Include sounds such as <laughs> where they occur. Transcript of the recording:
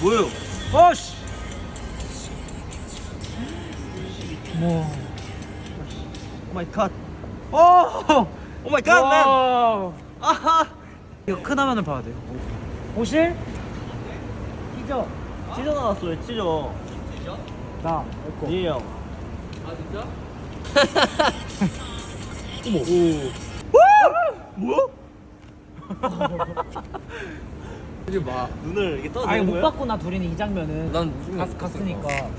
뭐예요? 어씨. 뭐. 오 마이 갓. 어. 오 마이 갓, 맨. 와. 아하. 이거 큰 화면을 봐야 돼요. 보실? 찢어. 찢어 나왔어요, 찢어. 나. 이거. 예 형. <laughs> <laughs> 이게 봐. 눈을 이렇게 떠도 아니 못? 봤구나 둘이는 이 장면은. 난 갔, 갔으니까.